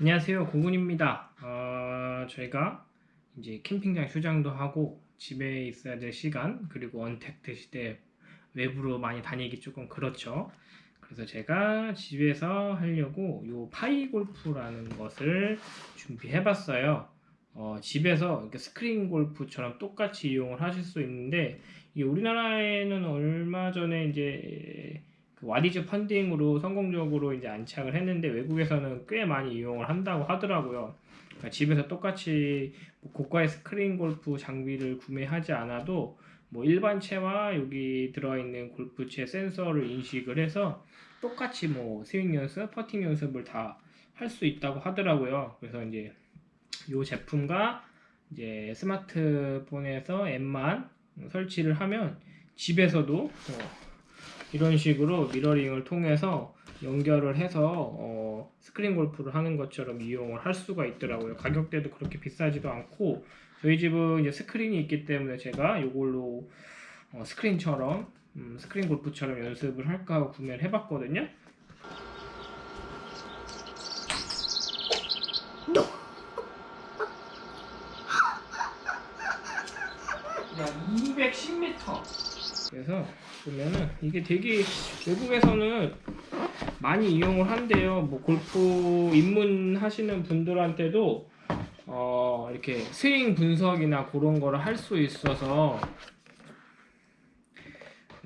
안녕하세요. 고군입니다. 어, 저희가 이제 캠핑장 휴장도 하고 집에 있어야 될 시간 그리고 언택트 시대 외부로 많이 다니기 조금 그렇죠. 그래서 제가 집에서 하려고 요 파이 골프라는 것을 준비해 봤어요. 어, 집에서 스크린 골프처럼 똑같이 이용을 하실 수 있는데 우리나라에는 얼마 전에 이제 그 와디즈 펀딩으로 성공적으로 이제 안착을 했는데 외국에서는 꽤 많이 이용을 한다고 하더라고요. 그러니까 집에서 똑같이 뭐 고가의 스크린 골프 장비를 구매하지 않아도 뭐 일반채와 여기 들어있는 골프채 센서를 인식을 해서 똑같이 뭐 스윙 연습, 퍼팅 연습을 다 할 수 있다고 하더라고요. 그래서 이제 이 제품과 이제 스마트폰에서 앱만 설치를 하면 집에서도 어 이런 식으로 mirroring을 통해서 연결을 해서 어, 스크린 골프를 하는 것처럼 이용을 할 수가 있더라고요. 가격대도 그렇게 비싸지도 않고 저희 집은 이제 스크린이 있기 때문에 제가 이걸로 어, 스크린처럼 음, 스크린 골프처럼 연습을 할까 하고 구매를 해봤거든요. 210m. 그래서 보면은 이게 되게 외국에서는 많이 이용을 한대요. 뭐 골프 입문하시는 분들한테도 어 이렇게 스윙 분석이나 그런 거를 할 수 있어서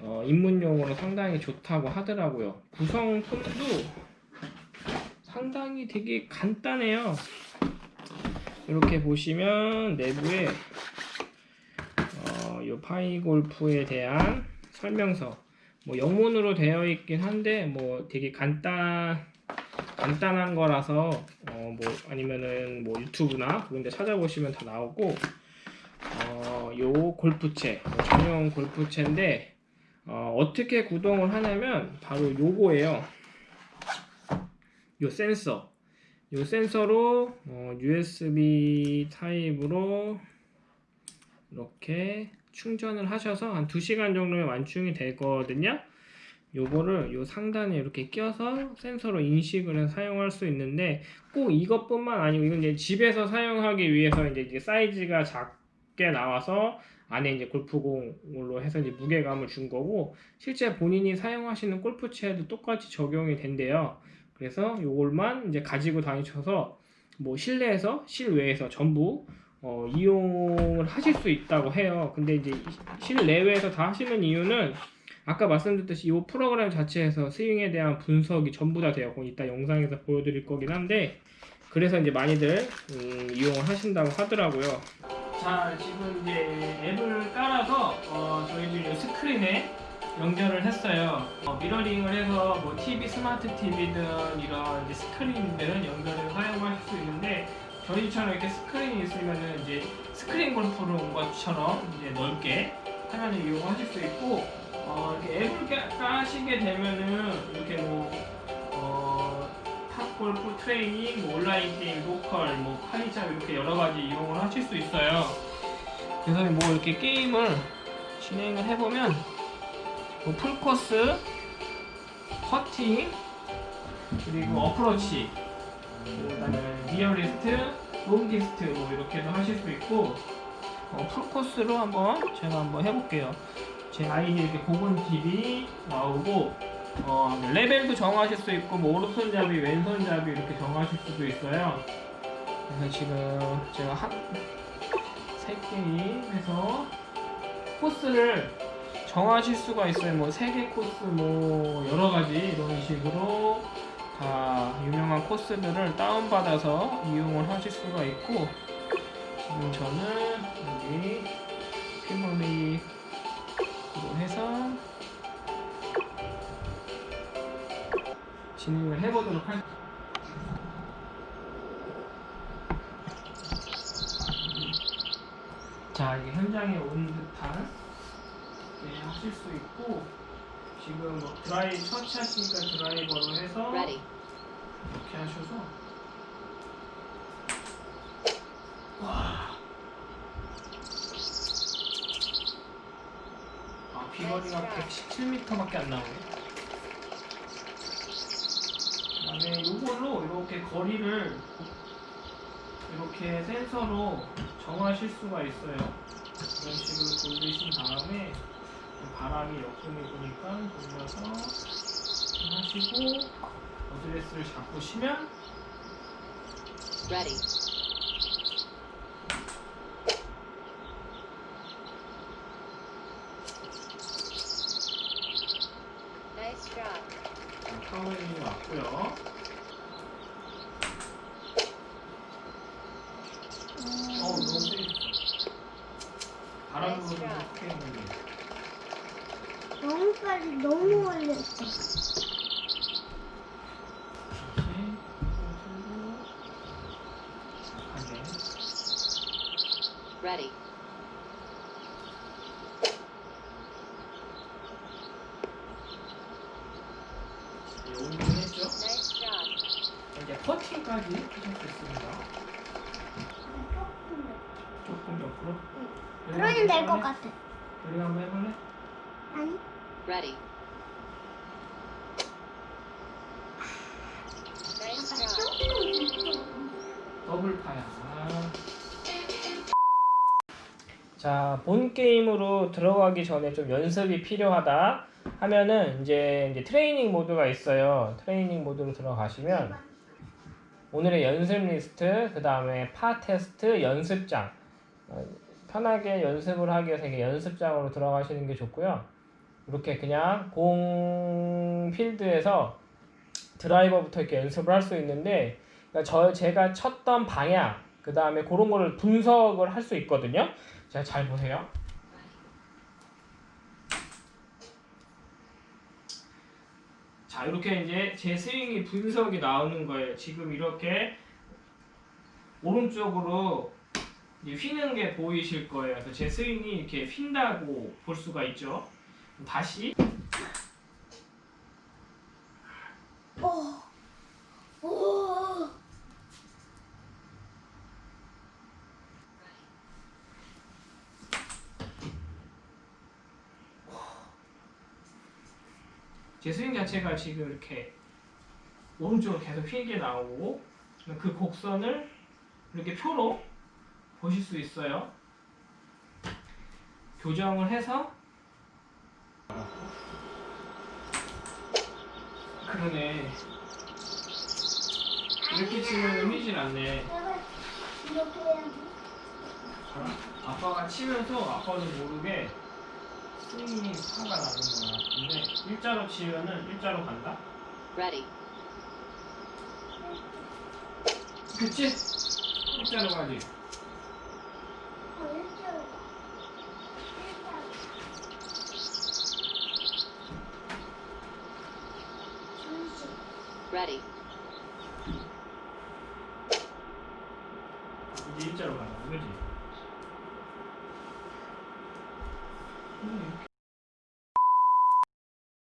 어 입문용으로 상당히 좋다고 하더라고요. 구성품도 상당히 되게 간단해요. 이렇게 보시면 내부에 어, 요 파이 골프에 대한 설명서. 뭐 영문으로 되어 있긴 한데 뭐 되게 간단 간단한 거라서 어 뭐 아니면은 뭐 유튜브나 그런 데 찾아보시면 다 나오고 어요 골프채 뭐 전용 골프채인데 어 어떻게 구동을 하냐면 바로 요거예요. 요 센서. 요 센서로 어 USB 타입으로 이렇게 충전을 하셔서 한 2시간 정도면 완충이 되거든요 요거를 요 상단에 이렇게 껴서 센서로 인식을 해서 사용할 수 있는데 꼭 이것뿐만 아니고 이건 이제 집에서 사용하기 위해서 이제, 이제 사이즈가 작게 나와서 안에 이제 골프공으로 해서 이제 무게감을 준 거고 실제 본인이 사용하시는 골프채에도 똑같이 적용이 된대요. 그래서 요걸만 이제 가지고 다니셔서 뭐 실내에서 실외에서 전부 어, 이용을 하실 수 있다고 해요. 근데 이제 실내외에서 다 하시는 이유는 아까 말씀드렸듯이 이 프로그램 자체에서 스윙에 대한 분석이 전부 다 되어 이따 영상에서 보여드릴 거긴 한데 그래서 이제 많이들 음, 이용을 하신다고 하더라고요. 자 지금 이제 앱을 깔아서 어, 저희들이 스크린에 연결을 했어요. 어, mirroring을 해서 뭐 TV, 스마트 TV든 이런 스크린들은 연결을 사용하실 수 있는데 저희처럼 이렇게 스크린이 있으면은 이제 스크린 골프를 온 것처럼 이제 넓게 화면을 이용하실 수 있고 어, 이렇게 앱을 까시게 되면은 이렇게 뭐 어, 탑 골프 트레이닝, 뭐 온라인 게임, local, 뭐 파이잡 이렇게 여러 가지 이용을 하실 수 있어요. 그래서 뭐 이렇게 게임을 진행을 해보면 뭐 풀코스, 퍼팅, 그리고 어프로치 그다음에 nearest, longest 뭐 이렇게도 하실 수 있고 어, 풀코스로 한번 제가 한번 해볼게요. 제 아이디 이렇게 고건 TV 나오고 어, 레벨도 정하실 수 있고 뭐 오른손잡이, 왼손잡이 이렇게 정하실 수도 있어요. 그래서 지금 제가 한세 게임 해서 코스를 정하실 수가 있어요. 뭐세개 코스 뭐 여러 가지 이런 식으로 다 유명한 코스들을 다운받아서 이용을 하실 수가 있고 지금 저는 여기 피머리로 해서 진행을 해보도록 할 자, 이게 현장에 온 듯한 네, 하실 수 있고 지금 뭐 드라이 터치하시니까 드라이버로 해서 Ready. 이렇게 하셔서 와. 아 비거리가 117m밖에 안 나오네. 그다음에 이걸로 이렇게 거리를 이렇게 센서로 정하실 수가 있어요. 이런 식으로 돌리신 다음에 바람이 역동이 부니까 돌려서 하시고 어드레스를 잡으시면 Ready. Nice job. 파워링이 왔고요. 어우 너무 세게 바람 불어서 크게 했는데 너무 올렸어. Ready. 이제 퍼팅까지. 조금 옆으로. 그러면 될 것 같아. 우리가 한번 해볼래? 아니? Ready. 더블 파야. 아. 자, 본 게임으로 들어가기 전에 좀 연습이 필요하다 하면은 이제, 이제 트레이닝 모드가 있어요. 트레이닝 모드로 들어가시면 오늘의 연습 리스트, 그 다음에 파 테스트, 연습장. 어, 편하게 연습을 하기 위해서 연습장으로 들어가시는 게 좋고요. 이렇게 그냥 공 필드에서 드라이버부터 이렇게 연습을 할 수 있는데 그러니까 저 제가 쳤던 방향 그 다음에 그런 거를 분석을 할 수 있거든요. 자, 잘 보세요. 자, 이렇게 이제 제 스윙이 분석이 나오는 거예요. 지금 이렇게 오른쪽으로 휘는 게 보이실 거예요. 그래서 제 스윙이 이렇게 휜다고 볼 수가 있죠. 다시 오. 제 스윙 자체가 지금 이렇게 오른쪽으로 계속 휘게 나오고 그 곡선을 이렇게 표로 보실 수 있어요. 교정을 해서 그러네 이렇게 치면 휘질 않네. 아빠가 치면서 아빠는 모르게 스윙이 파가 나는 거야. 근데 일자로 치면은 일자로 간다. Ready. 그치? 일자로 가지. 어, 일자로 가. 일자로. 잠시. Ready. 이제 일자로 가자. 그지?